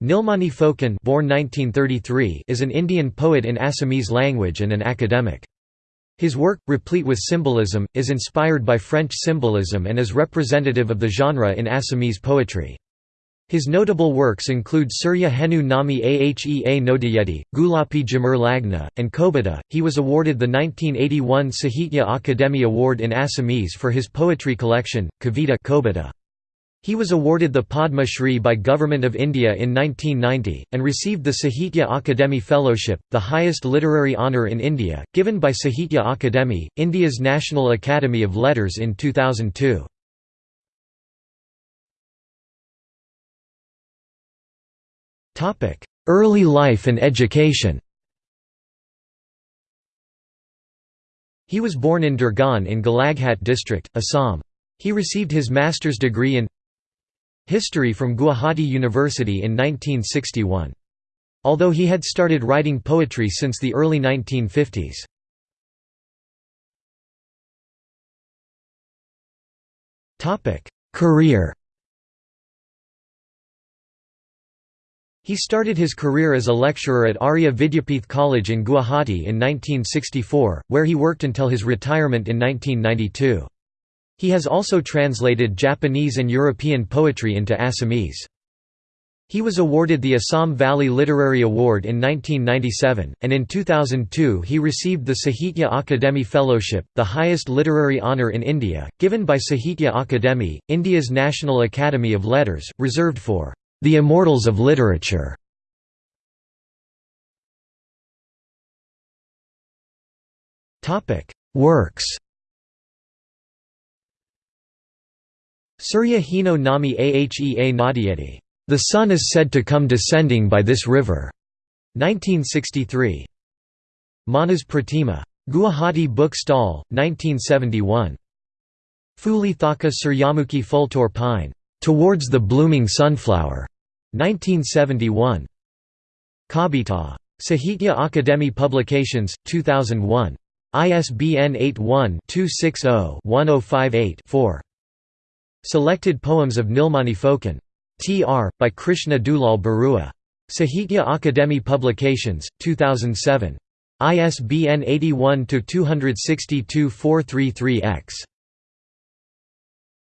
Nilmani Phookan born 1933 is an Indian poet in Assamese language and an academic. His work, replete with symbolism, is inspired by French symbolism and is representative of the genre in Assamese poetry. His notable works include Surya Henu Nami Ahea Nodayeti, Gulapi Jamur Lagna, and Kobita. He was awarded the 1981 Sahitya Akademi Award in Assamese for his poetry collection, Kavita Kobita. He was awarded the Padma Shri by Government of India in 1990, and received the Sahitya Akademi Fellowship, the highest literary honour in India, given by Sahitya Akademi, India's National Academy of Letters in 2002. Early life and education He was born in Dergaon in Golaghat district, Assam. He received his master's degree in History from Gauhati University in 1961. Although he had started writing poetry since the early 1950s. Career He started his career as a lecturer at Arya Vidyapeeth College in Guwahati in 1964, where he worked until his retirement in 1992. He has also translated Japanese and European poetry into Assamese. He was awarded the Assam Valley Literary Award in 1997, and in 2002 he received the Sahitya Akademi Fellowship, the highest literary honour in India, given by Sahitya Akademi, India's National Academy of Letters, reserved for the immortals of literature. Works Surya Hino Nami Ahea Nadieti. The sun is said to come descending by this river. 1963. Manas Pratima. Guwahati Book Stall, 1971. Fuli Thaka Suryamukhi Fultor Pine. Towards the Blooming Sunflower. 1971. Kabita. Sahitya Akademi Publications, 2001. ISBN 81 260 1058 4. Selected Poems of Nilmani Phookan. Tr. by Krishna Dulal Barua. Sahitya Akademi Publications, 2007. ISBN 81 262 433 X.